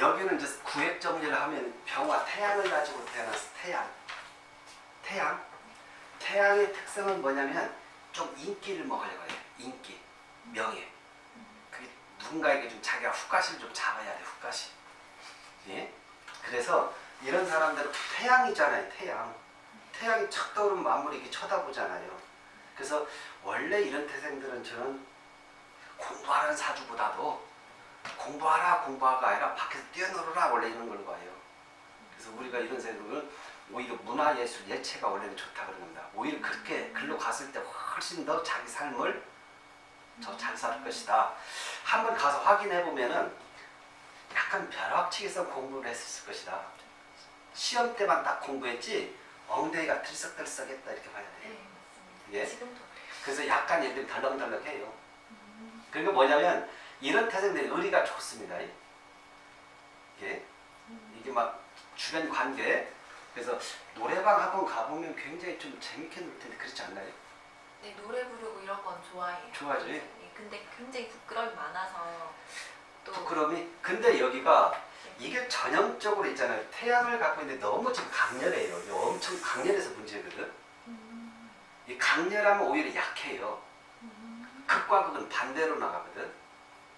여기는 이제 구획 정리를 하면 병화 태양을 가지고 태어났어. 태양. 태양. 태양의 특성은 뭐냐면 좀 인기를 먹으려고 해요. 인기, 명예. 그게 누군가에게 좀 자기가 훅가시를 좀 잡아야 돼. 훅가시. 예? 그래서 이런 사람들은 태양이잖아요. 태양. 태양이 착 떠오르면 만물이 이렇게 쳐다보잖아요. 그래서 원래 이런 태생들은 저는 공부하는 사주보다도 공부하라 공부하가 아니라 밖에서 뛰어놀아라 원래 이런 걸 봐요. 그래서 우리가 이런 생각은 오히려 문화예술 예체가 원래는 좋다 그런 겁니다. 오히려 그렇게 글로 갔을 때 훨씬 더 자기 삶을 더 잘 살 것이다. 한번 가서 확인해 보면은 약간 벼락치기성 공부를 했을 것이다. 시험 때만 딱 공부했지 엉덩이가 들썩들썩했다 이렇게 봐야 돼요. 네. 예? 그래서 약간 얘들이 덜렁덜렁해요. 음. 그러니까 뭐냐면 이런 태생들이 의리가 좋습니다. 이게 이게 막 주변 관계 그래서 노래방 학원 가보면 굉장히 좀 재밌게 놀 텐데 그렇지 않나요? 네, 노래 부르고 이런 건 좋아해요. 좋아하지? 예, 근데 굉장히 부끄러움이 많아서 또 부끄러움이 근데 여기가 이게 전형적으로 있잖아요. 태양을 갖고 있는데 너무 지금 강렬해요. 엄청 강렬해서 문제거든. 음, 이 강렬하면 오히려 약해요. 음, 극과 극은 반대로 나가거든.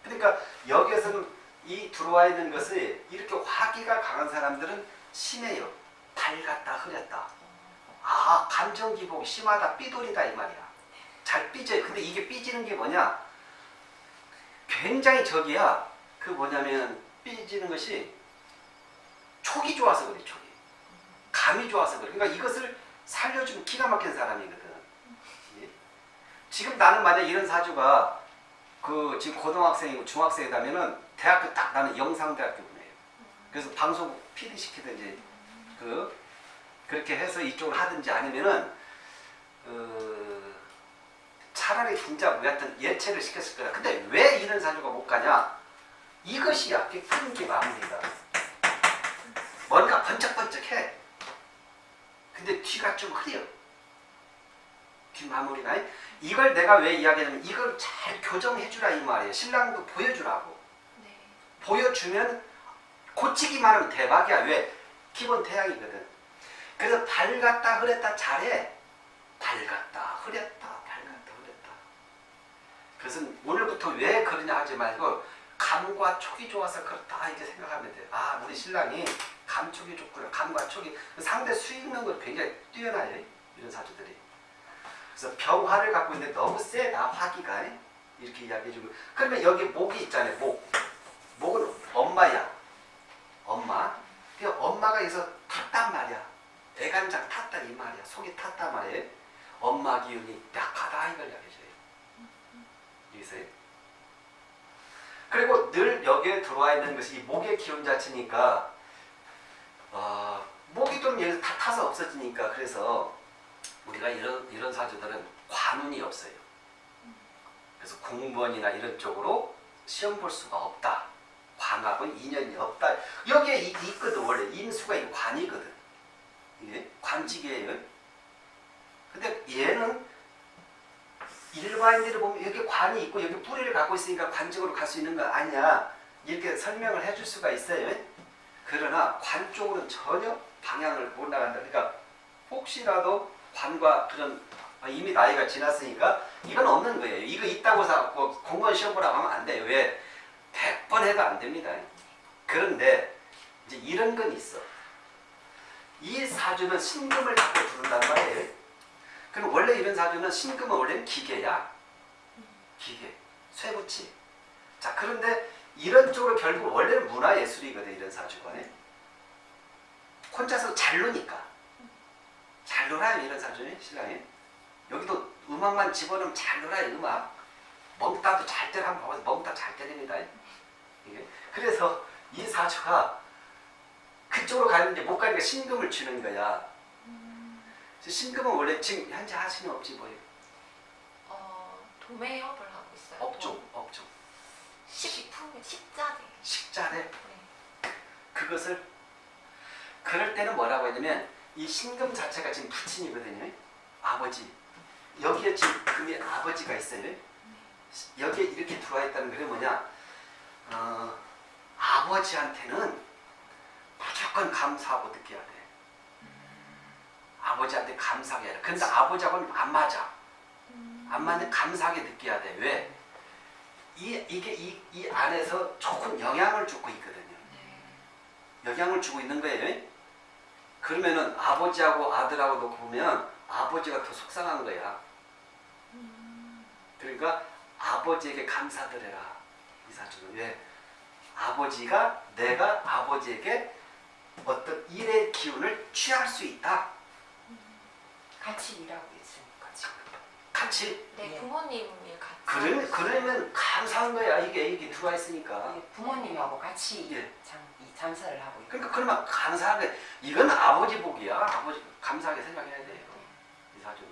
그러니까 여기에서는 이 들어와 있는 것이 이렇게 화기가 강한 사람들은 심해요. 밝았다 흐렸다. 아 감정 기복이 심하다 삐돌이다 이 말이야. 잘 삐져요. 근데 이게 삐지는 게 뭐냐? 굉장히 저기야. 그 뭐냐면 삐지는 것이 촉이 좋아서 그래 촉이. 감이 좋아서 그래. 그러니까 이것을 살려주면 기가 막힌 사람이거든. 예? 지금 나는 만약 이런 사주가 그 지금 고등학생이고 중학생이라면은 대학교 딱 나는 영상대학교 보내요. 그래서 방송 PD 시키든지 그 그렇게 해서 이쪽을 하든지 아니면은 어, 차라리 진짜 뭐 하여튼 예체를 시켰을 거다. 근데 왜 이런 사주가 못 가냐? 이것이 약게 큰게 마무리다. 뭔가 번쩍번쩍해. 근데 뒤가 좀 흐려. 뒤 마무리가. 이걸 내가 왜 이야기하냐면 이걸 잘 교정해주라 이 말이에요. 신랑도 보여주라고. 네. 보여주면 고치기만 하면 대박이야. 왜? 기본 태양이거든. 그래서 밝았다 흐렸다 잘해. 밝았다 흐렸다 밝았다 흐렸다. 그것은 오늘부터 왜 그러냐 하지 말고 감과 촉이 좋아서 그렇다 이렇게 생각하면 돼요. 아 우리 신랑이 감촉이 좋구나. 감과 촉이 상대 수 있는 걸 굉장히 뛰어나요. 이런 사주들이. 그래서 병화를 갖고 있는데 너무 세다 화기가 이렇게 이야기해주고 그러면 여기 목이 있잖아요. 목. 목은 엄마야. 엄마. 그 엄마가 여기서 탔단 말이야. 애간장 탔다 이 말이야. 속이 탔단 말이에요. 엄마 기운이 약하다 이걸 이야기해줘요. 여기서요. 그리고 늘 여기에 들어와 있는 것이 이 목의 기운 자체니까 어, 목이 좀 여기서 다 타서 없어지니까 그래서 우리가 이런 이런 사주들은 관운이 없어요. 그래서 공무원이나 이런 쪽으로 시험 볼 수가 없다. 관하고는 인연이 없다. 여기에 이- 있거든 원래 인수가 이 관이거든. 이게 관직이에요. 근데 얘는 일반인들을 보면 여기 관이 있고 여기 뿌리를 갖고 있으니까 관직으로 갈 수 있는 거 아니야. 이렇게 설명을 해줄 수가 있어요. 그러나 관 쪽으로는 전혀 방향을 못 나간다. 그러니까 혹시라도 관과 그런 아, 이미 나이가 지났으니까 이건 없는 거예요. 이거 있다고 해서 뭐 공무원 시험 보라고 하면 안 돼요. 왜? 100번 해도 안 됩니다. 그런데 이제 이런 건 있어. 이 사주는 신금을 갖고 부른단 말이에요. 그럼 원래 이런 사주는 신금은 원래는 기계야. 기계. 쇠붙이. 자 그런데 이런 쪽으로 결국 원래는 문화예술이거든 이런 사주가. 혼자서 잘 노니까. 잘 놀아요 이런 사주는 신랑이. 여기도 음악만 집어넣으면 잘 놀아요 음악. 멍따도 잘 때려 한번 봐봐서 멍따 잘 때립니다. 이게. 그래서 이 사주가 그쪽으로 가는데 못 가니까 신금을 주는 거야. 그래서 신금은 원래 지금 현재 하시는 업지 뭐예요? 어, 도매업을 하고 있어요. 업종, 업종. 식품, 식자재. 식자재. 네. 그것을 그럴 때는 뭐라고 했냐면 이 신금 자체가 지금 부친이거든요. 아버지. 여기에 지금 금이 아버지가 있어요. 여기에 이렇게 들어와 있다는 게 뭐냐? 어, 아버지한테는 무조건 감사하고 느껴야 돼. 아버지한테 감사하게 해라. 근데 아버지하고는 안 맞아. 안 맞는 감사하게 느껴야 돼. 왜? 이, 이게 이, 이 안에서 좋은 영향을 주고 있거든요. 네. 영향을 주고 있는 거예요. 그러면은 아버지하고 아들하고 놓고 보면 아버지가 더 속상한 거야. 그러니까 아버지에게 감사드려라. 이 사주는 왜? 아버지가 내가 아버지에게 어떤 일의 기운을 취할 수 있다. 같이 일하고 있으니까 지금. 같이 네, 예. 부모님이 같이. 그러, 그러면 감사한 거야. 이게 이게 들어와 있으니까. 예, 부모님하고 같이 예. 장, 이 장사를 하고 있고. 그러니까 그러면 감사한 거 이건 아버지 복이야. 아버지 감사하게 생각해야 돼요. 이 사주는.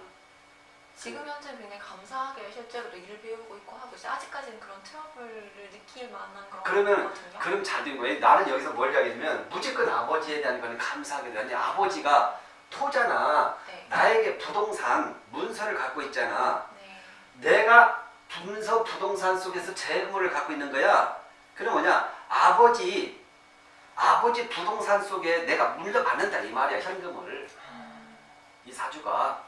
지금 현재 굉장히 감사하게 실제로도 일을 배우고 있고 하고 있어요. 아직까지는 그런 트러블을 느낄 만한 그런 그러면 거거든요. 그럼 잘 된 거예요. 나는 여기서 뭘 이야기하냐면 무조건 아버지에 대한 거는 감사하게 되니 아버지가 토잖아. 네. 나에게 부동산 문서를 갖고 있잖아. 네. 내가 문서 부동산 속에서 재물을 갖고 있는 거야. 그럼 뭐냐? 아버지 아버지 부동산 속에 내가 물려받는다 이 말이야 현금을 이 사주가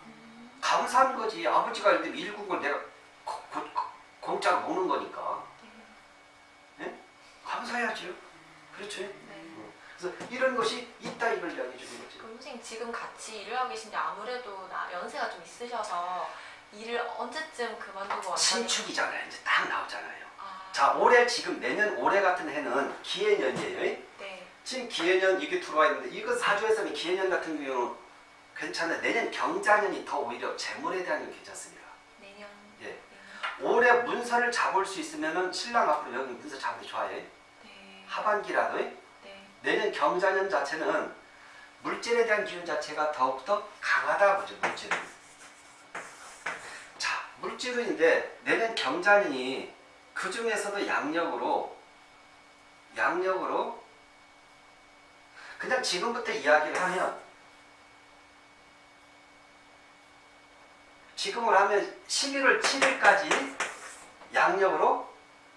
감사한 거지. 아버지가 예를 들면 일국을 내가 고- 고- 고- 공짜로 먹는 거니까 감사해야죠. 그렇죠. 네. 그래서 이런 것이 있다 이걸 이야기해 주는 거지. 그럼 선생님 지금 같이 일을 하고 계신데 아무래도 나 연세가 좀 있으셔서 일을 언제쯤 그만두고 완전히 신축이잖아요. 이제 딱 나오잖아요. 아, 자 올해 지금 내년 올해 같은 해는 기해년이에요. 네. 지금 기해년 이게 들어와 있는데 이거 사주에서는 기해년 같은 경우는 괜찮아요. 내년 경자년이 더 오히려 재물에 대한 건 괜찮습니다. 내년 예. 내년. 올해 문서를 잡을 수 있으면은 신랑 앞으로 여기 문서 잡기 좋아해. 네. 하반기라도 네. 내년 경자년 자체는 물질에 대한 기운 자체가 더욱더 강하다 보죠 물질은. 자 물질은인데 내년 경자년이 그 중에서도 양력으로 양력으로 그냥 지금부터 이야기를 하면 지금을 하면 11월 7일까지 양력으로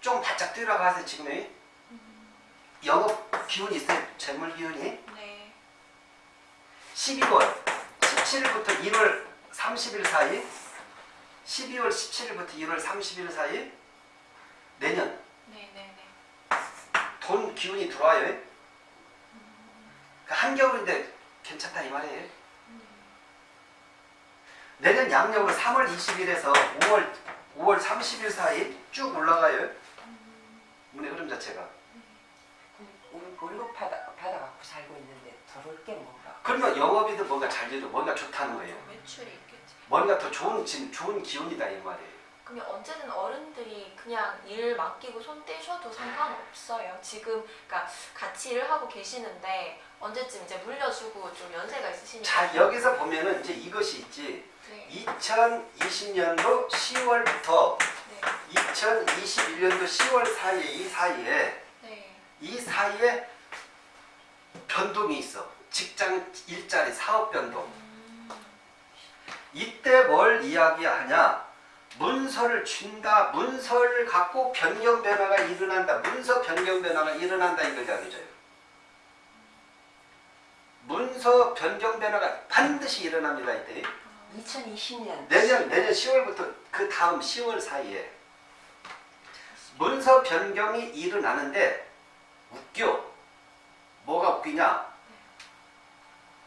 좀 바짝 뛰어가서 지금의 영업 기운이 있어요. 재물 기운이. 네. 12월 17일부터 1월 30일 사이 12월 17일부터 1월 30일 사이 내년 네. 네. 네. 돈 기운이 들어와요. 그러니까 한겨울인데 괜찮다 이 말이에요. 내년 양력으로 3월 20일에서 5월 5월 30일 사이 쭉 올라가요. 운의 흐름 자체가. 우리 월급 받아, 받아갖고 살고 있는데 들어올 게 뭔가. 그러면 영업이든 뭔가 잘 되죠. 뭔가 좋다는 거예요. 매출이 있겠지. 뭔가 더 좋은 지금 좋은 기운이다 이 말이에요. 그러면 언제든 어른들이 그냥 일 맡기고 손 떼셔도 상관없어요. 지금 그러니까 같이 일을 하고 계시는데 언제쯤 이제 물려주고 좀 연세가 있으시니까. 자 여기서 보면은 이제 이것이 있지. 네. 2020년도 10월부터 네. 2021년도 10월 사이에 이 사이에 네. 이 사이에 변동이 있어. 직장 일자리 사업 변동. 음, 이때 뭘 이야기하냐? 문서를 준다. 문서를 갖고 변경 변화가 일어난다. 문서 변경 변화가 일어난다 이걸 이야기해줘요. 문서 변경 변화가 반드시 일어납니다 이때. 2020년 내년 내년 10월부터 그 다음 10월 사이에 문서 변경이 일어나는데 웃겨. 뭐가 웃기냐?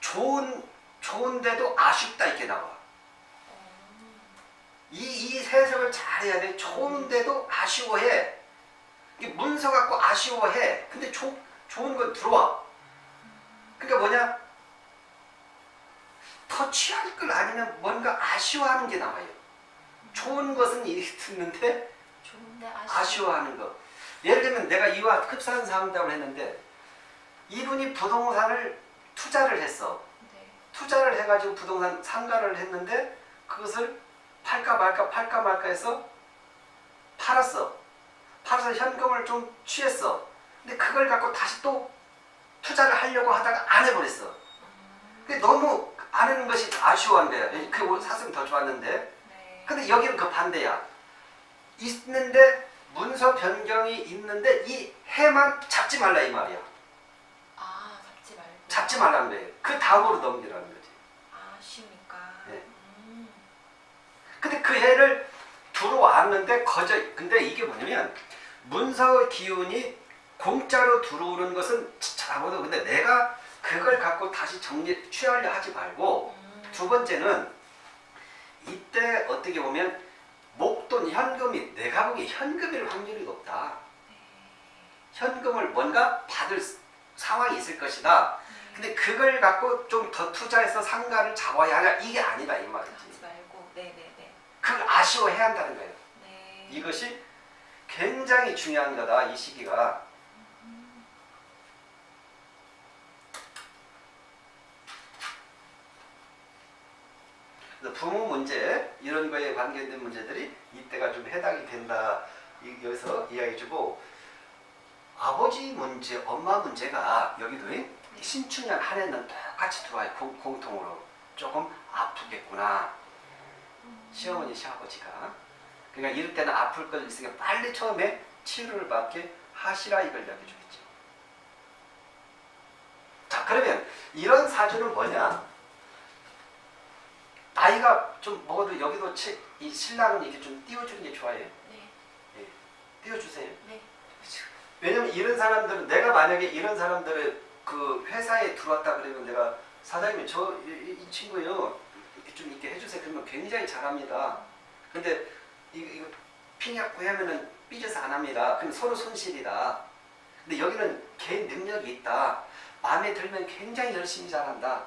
좋은 좋은데도 아쉽다 이렇게 나와. 어, 이, 이 해석을 잘해야 돼. 좋은데도 아쉬워해. 이게 문서 갖고 아쉬워해. 근데 조, 좋은 건 들어와. 그러니까 뭐냐? 더 취할 걸 아니면 뭔가 아쉬워하는 게 나와요. 좋은 것은 이 듣는데 아쉬워. 아쉬워 하는 거. 예를 들면 내가 이와 흡사한 상담을 했는데 이분이 부동산을 투자를 했어. 네. 투자를 해가지고 부동산 상가를 했는데 그것을 팔까 말까 팔까 말까 해서 팔았어. 팔아서 현금을 좀 취했어. 근데 그걸 갖고 다시 또 투자를 하려고 하다가 안 해버렸어. 근데 너무 안 하는 것이 아쉬워한 거야. 그 사슴 더 좋았는데. 네. 근데 여기는 그 반대야. 있는데 문서 변경이 있는데 이 해만 잡지 말라 이 말이야. 아 잡지 말고. 잡지 말라는 거예요. 그 다음으로 넘기라는 거지. 아 쉬니까. 근데 그 해를 들어왔는데 거저 근데 이게 뭐냐면 문서 기운이 공짜로 들어오는 것은 잘하고도 근데 내가 그걸 갖고 다시 정리 취하려 하지 말고 음. 두 번째는 이때 어떻게 보면 목돈 현금이 내가 보기에 현금일 확률이 높다. 현금을 뭔가 받을 상황이 있을 것이다. 네. 근데 그걸 갖고 좀 더 투자해서 상가를 잡아야 하냐 이게 아니다 이 말이지. 그걸 아쉬워해야 한다는 거예요. 네. 이것이 굉장히 중요한 거다 이 시기가. 그래서 부모 문제 이런 거에 관계된 문제들이 이때가 좀 해당이 된다 이- 여기서 이야기해 주고 아버지 문제, 엄마 문제가 여기도 이 신축년 한 해는 똑같이 들어와요 공, 공통으로 조금 아프겠구나 시어머니 시아버지가. 그러니까 이럴 때는 아플 것 있으니까 빨리 처음에 치료를 받게 하시라 이걸 이야기해 주겠죠. 자 그러면 이런 사주는 뭐냐? 나이가 좀 먹어도 여기도 치, 이 신랑은 이렇게 좀 띄워주는 게 좋아요? 네. 띄워주세요. 네. 왜냐면 이런 사람들은 내가 만약에 이런 사람들을 그 회사에 들어왔다 그러면 내가 사장님 저이이 친구요 굉장히 잘합니다. 근데 이거, 이거 핑약구 하면은 삐져서 안 합니다. 그럼 서로 손실이다. 근데 여기는 개인 능력이 있다. 마음에 들면 굉장히 열심히 잘한다.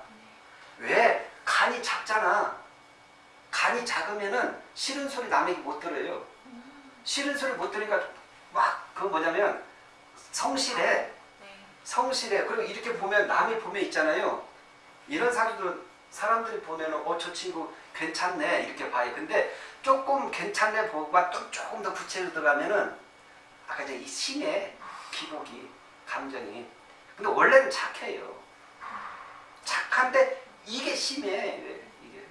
왜? 간이 작잖아. 간이 작으면은 싫은 소리 남에게 못 들어요. 싫은 소리 못 들으니까 막 그 뭐냐면 성실해. 네. 성실해. 그리고 이렇게 보면 남이 보면 있잖아요. 이런 사주들은 사람들이 보면은 어 저 친구 괜찮네 이렇게 봐요 근데 조금 괜찮네 보고가 또 조금 더 구체로 들어가면은 아까 이 심해 기복이 감정이 근데 원래는 착해요 착한데 이게 심해 왜 이게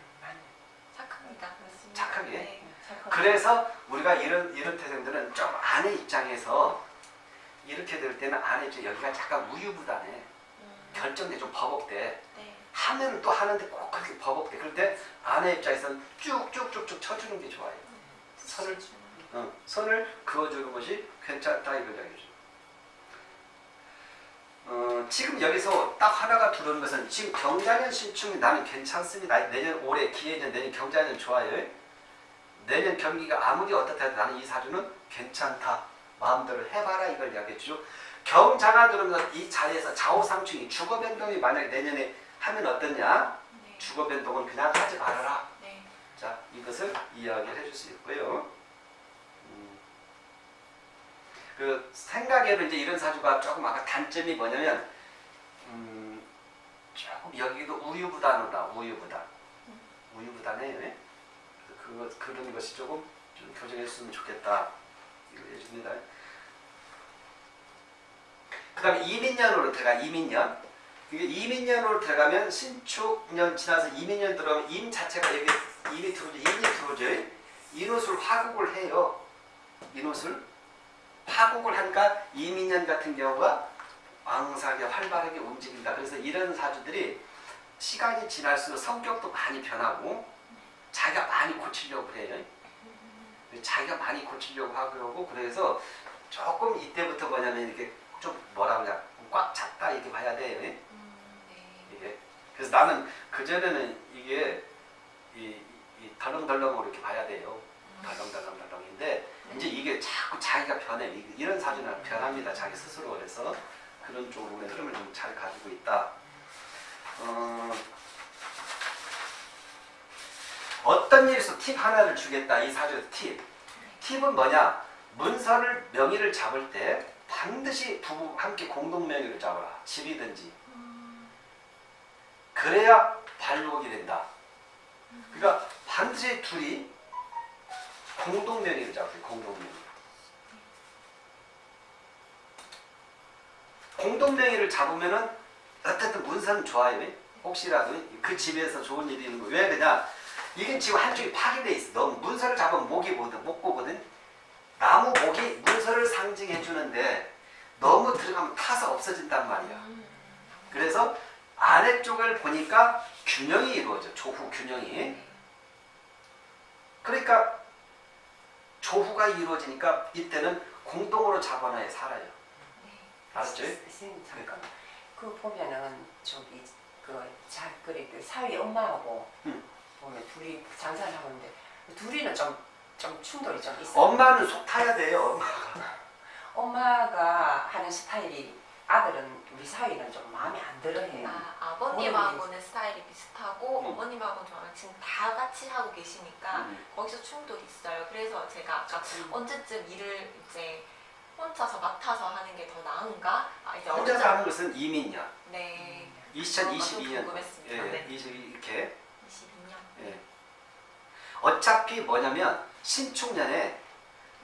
착합니다. 맞습니다. 착하게? 네. 그래서 우리가 이런 이런 태생들은 좀 아내 입장에서 이렇게 될 때는 아내 입장 여기가 약간 우유부단해 음. 결정돼 좀 버벅대 네. 하면 또 하는데 꼭 그렇게 버벅대 그럴 때 아내 입장에서는 쭉쭉쭉쭉 쳐주는 게 좋아요. 선을 어, 선을 그어주는 것이 괜찮다 이걸 이야기죠. 어, 지금 여기서 딱 하나가 들어오는 것은 지금 경자년 신축이 나는 괜찮습니다. 내년 올해 기해년 내년 경자년 좋아요. 내년 경기가 아무리 어떻다 해도 나는 이 사주는 괜찮다. 마음대로 해봐라 이걸 이야기해 주죠. 경자가 들어오면 이 자리에서 좌우상충이 주거 변동이 만약에 내년에 하면 어떠냐 네. 주거 변동은 그냥 하지 말아라 네. 자, 이것을 이야기를 해줄 수 있고요. 음, 그 생각에는 이제 이런 사주가 조금 아까 단점이 뭐냐면 음, 조금 여기도 우유부단하다. 우유부단. 우유부단해요. 예? 그래서 그거 그런 것이 조금 좀 교정했으면 좋겠다. 이거 해줍니다. 그 다음에 이민년으로 들어가 이민년. 이게 이민년으로 들어가면 신축년 지나서 이민년 들어가면 임 자체가 여기 임이 들어오죠. 인이 들어오죠. 인옷을 화국을 해요. 인옷을 화국을 하니까 이민년 같은 경우가 왕사하게 활발하게 움직인다. 그래서 이런 사주들이 시간이 지날수록 성격도 많이 변하고 자기가 많이 고치려고 해요. 자기가 많이 고치려고 하고 그래서 조금 이때부터 뭐냐면 이렇게 좀 뭐라 그러냐 꽉 찼다 이렇게 봐야 돼요. 그래서 나는 그 전에는 이게 이, 이 덜렁덜렁으로 이렇게 봐야 돼요. 덜렁덜렁덜렁인데 이제 이게 자꾸 자기가 변해. 이- 이런 사주는 변합니다. 자기 스스로 그래서 그런 쪽으로의 흐름을 좀 잘 가지고 있다. 어, 어떤 일에서 팁 하나를 주겠다. 이 사주에서 팁. 팁은 뭐냐? 문서를 명의를 잡을 때 반드시 부부 함께 공동 명의를 잡아라. 집이든지 음, 그래야 발록이 된다. 그러니까 반드시 둘이 공동 명의를 잡아요. 공동 명의. 공동 명의를 잡으면은 어쨌든 문서는 좋아요. 혹시라도 그 집에서 좋은 일이 있는 거. 왜 그냐? 이게 지금 한쪽이 파괴돼 있어. 너 문서를 잡으면 목이 보거든, 못 보거든. 나무 목이 문서를 상징해 주는데 너무 들어가면 타서 없어진단 말이야. 음. 그래서 아래쪽을 보니까 균형이 이루어져. 조후 균형이. 네. 그러니까 조후가 이루어지니까 이때는 공동으로 자관하에 살아요. 네. 알았죠? 선생님 잠깐 그 보면은 저기 그자 그래 그 사위 엄마하고 응. 보면 둘이 장사를 하고 있는데 둘이는 좀 좀 충돌이 좀 있어. 엄마는 속 타야 돼요. 엄마가 하는 스타일이 아들은 우리 사위는 좀 마음에 안 들어해요. 아, 아버님하고는 스타일이 비슷하고 음. 어머님하고는 좀 지금 다 같이 하고 계시니까 음. 거기서 충돌이 있어요. 그래서 제가 아까 음. 언제쯤 일을 이제 혼자서 맡아서 하는 게 더 나은가? 아, 이제 혼자서 하는 것은 이민년. 네. 2022년. 궁금했습니다. 예, 네. 이제 이렇게. 22년. 예. 어차피 뭐냐면 신축년에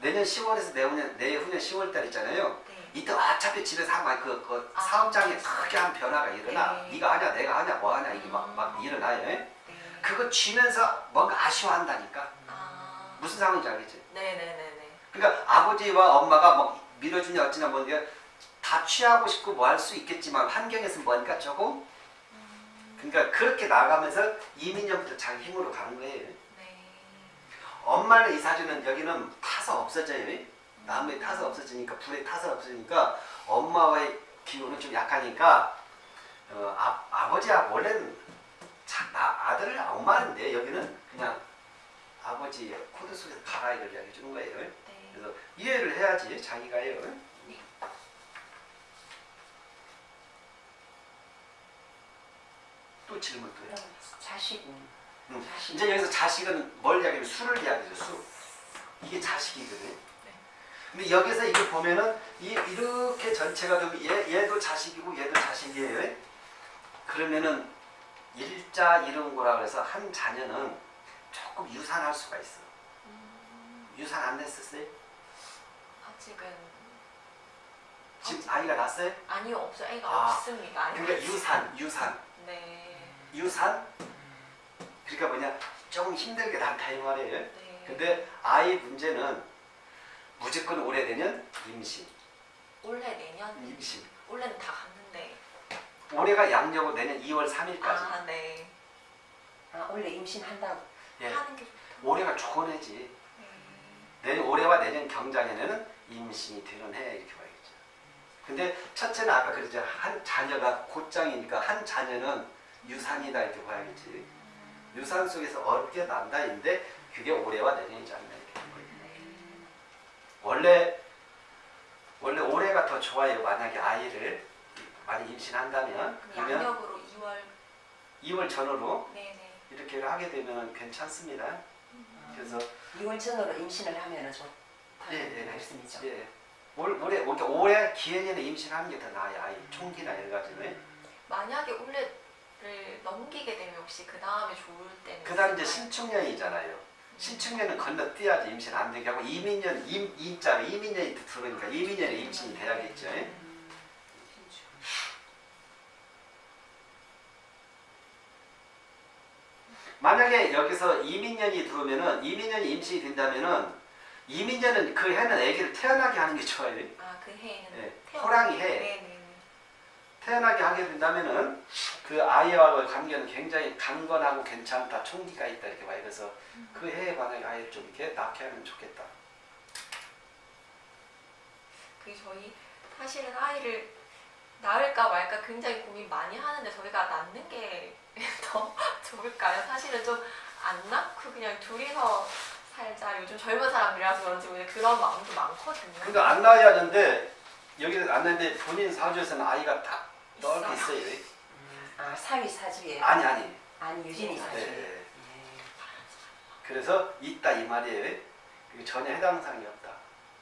내년 10월에서 내후년 내후년 10월 달 있잖아요. 네. 이때 어차피 집에서 하면 그, 그 아, 사업장에. 크게 한 변화가 일어나. 네. 네가 하냐, 내가 하냐, 뭐 하냐 이게 막, 음. 막 일어나요. 예? 네. 그거 쥐면서 뭔가 아쉬워한다니까. 아. 무슨 상황인지 알겠지? 네네네네. 그러니까 아버지와 엄마가 뭐 밀어주냐 어쩌냐 뭐 이게 다 취하고 싶고 뭐 할 수 있겠지만 환경에서 뭐니까 조금 음, 그러니까 그렇게 나가면서 이민년부터 자기 힘으로 가는 거예요. 네. 엄마는 이 사주는 여기는 타서 없어져요. 나무에 타서 없어지니까 불에 타서 없어지니까 엄마와의 기운은 좀 약하니까 어, 아, 아버지야 원래는 자, 나, 아들을 엄마인데 여기는 그냥 아버지 코드 속에서 가라 이걸 이야기해 주는 거예요. 네. 그래서 이해를 해야지 자기가요. 네. 또 질문 또요. 그럼 자식은 음. 자식 이제 여기서 자식은 뭘 이야기하면 수를 이야기죠. 수. 이게 자식이거든. 네. 근데 여기서 이걸 보면은 이, 이렇게 전체가 되면 얘, 얘도 자식이고 얘도 자식이에요. 그러면은 일자 이름고라 그래서 한 자녀는 조금 유산할 수가 있어. 음, 유산 안 됐었어요? 아직은 지금 아이가 났어요? 아니요 없어 애가 아, 없습니다. 그러니까 유산, 유산, 네. 유산. 그러니까 뭐냐 조금 힘들게 낳다 이 말이에요. 네. 근데 아이 문제는 무조건 오래되면 임신, 올해 내년 임신. 올해는 다 갔는데. 올해가 양력으로 내년 2월 3일까지. 아 네. 아 원래 임신한다고 예. 하는 게 좋다. 올해가 좋은 해지. 네. 내년 올해와 내년 경자년에는 임신이 되는 해 이렇게 봐야겠죠. 근데 첫째는 아까 그랬죠. 한 자녀가 곧장이니까 한 자녀는 유산이다 이렇게 봐야겠지. 유산 속에서 어렵게 난다인데 그게 올해와 내년이지 않나 이렇게. 원래 원래 올해가 더 좋아요. 만약에 아이를 많이 임신한다면 그러면 양력으로 2월 2월 전후로 네네. 이렇게 하게 되면 괜찮습니다. 그래서 2월 전으로 임신을 하면은 좋다는 예, 예. 말씀이죠. 예. 올, 올해 올해 올해 기해년에 임신하는 게 더 나아요. 아이 총기나 이런 가지는. 만약에 올해를 넘기게 되면 혹시 그 다음에 좋을 때는 그 다음 이제 있을까요? 신축년이잖아요. 신축년은 건너뛰어야지 임신 안 되게 하고 이민년 임 임자가 이민년이 들어오니까 이민년에 임신이 돼야겠죠. 예? 음, 만약에 여기서 이민년이 들어오면은 이민년이 임신이 된다면은 이민년은 그 해는 아기를 태어나게 하는 게 좋아요. 아그 해에는 예, 태어- 호랑이 해. 네네네. 태어나게 하게 된다면은 그 아이와의 관계는 굉장히 강건하고 괜찮다, 총기가 있다 이렇게 봐요. 그래서 그 해에 만약에 아이를 좀 이렇게 낳게 하면 좋겠다. 그 저희 사실은 아이를 낳을까 말까 굉장히 고민 많이 하는데 저희가 낳는 게 더 좋을까요? 사실은 좀 안 낳고 그냥 둘이서 살자. 요즘 젊은 사람들이라서 그런지 그런 마음도 많거든요. 그러니까 안 낳아야 하는데 여기는 안 낳는데 본인 사주에서는 아이가 딱 넓게 있어요. 있어요. 음, 아 사위 사주에 아니 아니. 아니 유진이 네. 사주에. 네. 예. 그래서 있다 이 말이에요. 전혀 해당 사항이 없다.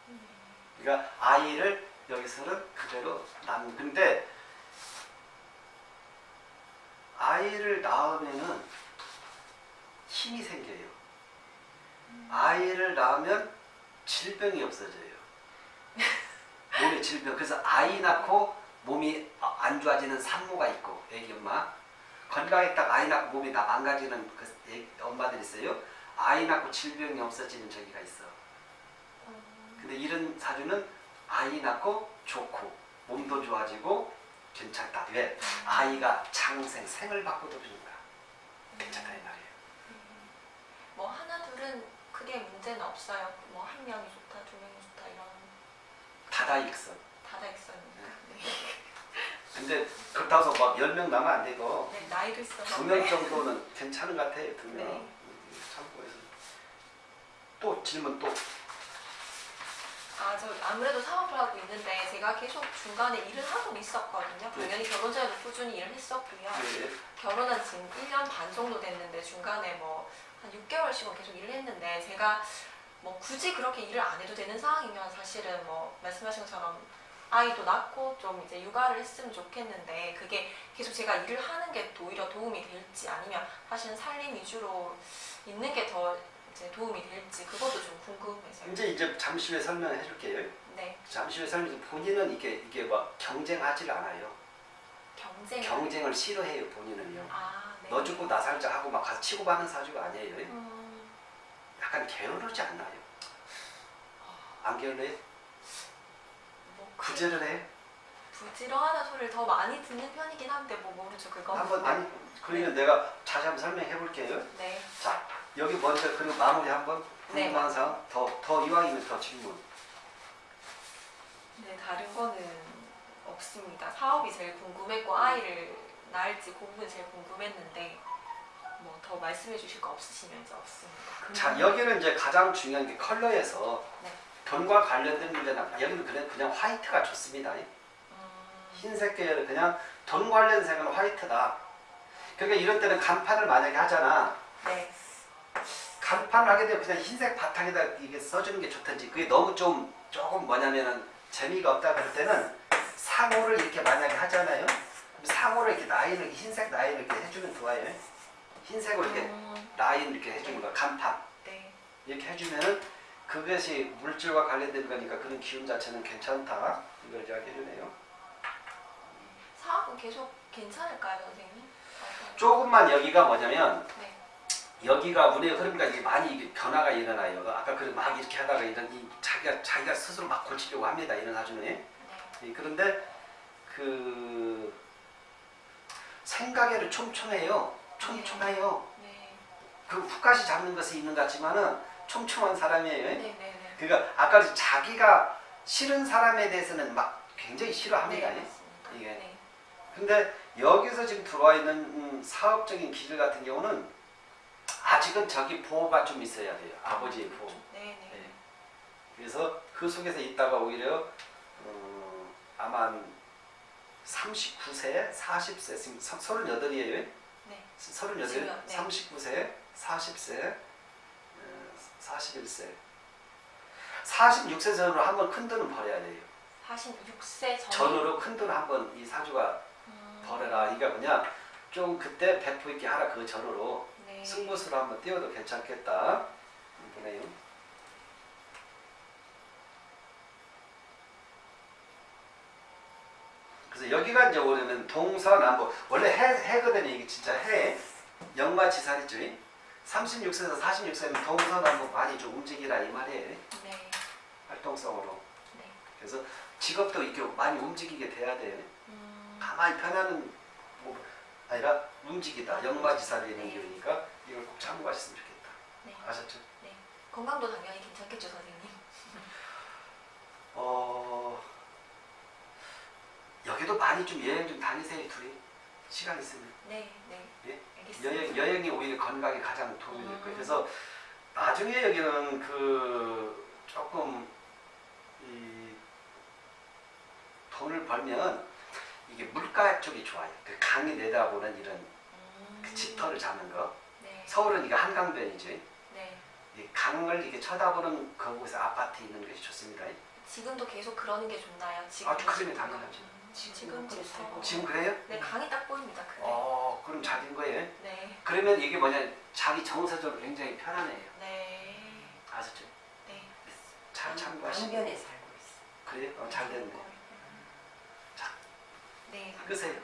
음. 그러니까 아이를 여기서는 그대로 낳는 근데 아이를 낳으면은 힘이 생겨요. 아이를 낳으면 질병이 없어져요. 몸에 질병. 그래서 아이 낳고 몸이 안 좋아지는 산모가 있고 애기 엄마 딱 아이 낳고 몸이 다 망가지는 그 애- 엄마들 있어요. 아이 낳고 질병이 없어지는 저기가 있어. 음. 근데 이런 사주는 아이 낳고 좋고 몸도 좋아지고 괜찮다. 왜? 아이가 장생 생을 바꿔도 거야. 괜찮다 이 말이에요. 뭐 하나 둘은 크게 문제는 없어요. 뭐 한 명이 좋다, 두 명이 좋다 이런 다다익선. 네. 근데 그렇다고 해서 막 10명 나면 안 되고 네, 나이도 있어서. 두명 정도는 괜찮은 것 같아요. 두 명. 네. 참고해서. 또 질문 또. 아, 저 아무래도 사업을 하고 있는데 제가 계속 중간에 일을 하고 있었거든요. 당연히 결혼 전에도 꾸준히 일을 했었고요. 네. 결혼한 지금 1년 반 정도 됐는데 중간에 뭐 한 6개월씩은 계속 일을 했는데 제가 뭐 굳이 그렇게 일을 안 해도 되는 상황이면 사실은 뭐 말씀하신 것처럼 아이도 낳고 좀 이제 육아를 했으면 좋겠는데 그게 계속 제가 일을 하는 게 오히려 도움이 될지 아니면 사실은 살림 위주로 있는 게 더 이제 도움이 될지 그것도 좀 궁금해서요. 이제 이제 잠시 후에 설명해 줄게요. 네, 잠시 후에 설명해 본인은 이게 이게 막 경쟁하질 않아요. 경쟁. 경쟁을 싫어해요 본인은요. 아, 네. 너 죽고 나 살자 하고 막 가서 치고 받는 사주가 아니에요. 음, 약간 게으르지 않나요? 안 게을러요? 뭐 구제를 해? 부지런하다는 소리를 더 많이 듣는 편이긴 한데 뭐 모르죠 그거. 한번 아니 그러면 내가 다시 한번 설명해 볼게요. 네. 자 여기 먼저 그리고 마무리 한번 네. 궁금한 사항 더더 이왕이면 더 질문. 네, 다른 거는 없습니다. 사업이 제일 궁금했고 아이를 낳을지 그 부분이 제일 궁금했는데 뭐 더 말씀해 주실 거 없으시면 이제 없습니다. 자 여기는 이제 가장 중요한 게 컬러에서 네. 돈과 관련된 문제는 여기는 그냥 그냥 화이트가 좋습니다. 음, 흰색 계열은 그냥 돈 관련 색은 화이트다. 그러니까 이런 때는 간판을 만약에 하잖아. 네. 간판을 하게 되면 그냥 흰색 바탕에다 이게 써주는 게 좋든지 그게 너무 좀 조금 뭐냐면은 재미가 없다 그럴 때는 상호를 이렇게 만약에 하잖아요. 상호를 이렇게 라인을 흰색 라인을 이렇게 해주면 좋아요. 흰색으로 이렇게 음, 라인 이렇게 해주는 거야. 간판 네. 이렇게 해주면은 그것이 물질과 관련된 거니까 그런 기운 자체는 괜찮다. 이걸 이야기해주네요. 사업은 계속 괜찮을까요, 선생님? 조금만 여기가 뭐냐면 네. 여기가 운의 흐름과 이게 많이 변화가 일어나요. 아까 그막 이렇게 하다가 이런 이 자기가 자기가 스스로 막 고치려고 합니다. 이런 사주는. 네. 예, 그런데 그 생각에는 촘촘해요. 촘촘해요. 네. 그 훅까지 잡는 것이 있는 것 같지만은 촘촘한 사람이에요. 네, 네, 네. 그러니까 아까 자기가 싫은 사람에 대해서는 막 굉장히 싫어합니다. 네. 이게. 네. 근데 여기서 지금 들어와 있는 음, 사업적인 기질 같은 경우는 아직은 저기 보호가 좀 있어야 돼요. 아버지의 보호. 네, 네. 예. 그래서 그 속에서 있다가 오히려 어, 아마 39세, 40세, 지금 38이에요. 네. 38, 지금, 네. 39세, 40세, 41세. 46세 전으로 한 번 큰 돈은 벌어야 돼요. 46세 전. 전으로 큰 돈 한 번 이 사주가 음, 벌어라. 이게 뭐냐? 좀 그때 배포 있게 하라 그 전으로 네. 승부수로 한번 띄워도 괜찮겠다. 보네요. 그래서 여기가 이제 오려면 동서남북 원래 해 해거든요. 이게 진짜 해 영마지살이죠. 36세에서 46세는 동서남북 많이 좀 움직이라 이 말이에요. 네. 활동성으로. 네. 그래서 직업도 이렇게 많이 움직이게 돼야 돼요. 음, 가만히 편하는 뭐 아니라 움직이다. 영마지살이 있는 기운이니까 이걸 꼭 참고하셨으면 좋겠다. 네. 아셨죠? 건강도 당연히 괜찮겠죠, 선생님. 어 여기도 많이 좀 여행 좀 다니세요 둘이 시간 있으면 네, 네. 예? 여행 여행이 오히려 건강에 가장 도움이 될 거예요. 음. 그래서 나중에 여기는 그 조금 이 돈을 벌면 이게 물가 쪽이 좋아요. 그 강이 내다보는 이런 음, 그 집터를 잡는 거. 네. 서울은 이거 한강변이죠. 네. 이 강을 이렇게 쳐다보는 그곳에 아파트 있는 것이 좋습니다. 지금도 계속 그러는 게 좋나요? 지금 아주 그러면 당연하죠. 음, 지금. 살고 지금 그래요? 네, 강이 딱 보입니다. 그래. 어, 그럼 잘된 거예요. 네. 그러면 이게 뭐냐, 자기 정서적으로 굉장히 편안해요. 네. 아셨죠? 네. 잘 참고하시고. 강변에 살고 있어. 그래요? 어, 잘 됐네. 네. 끄세요.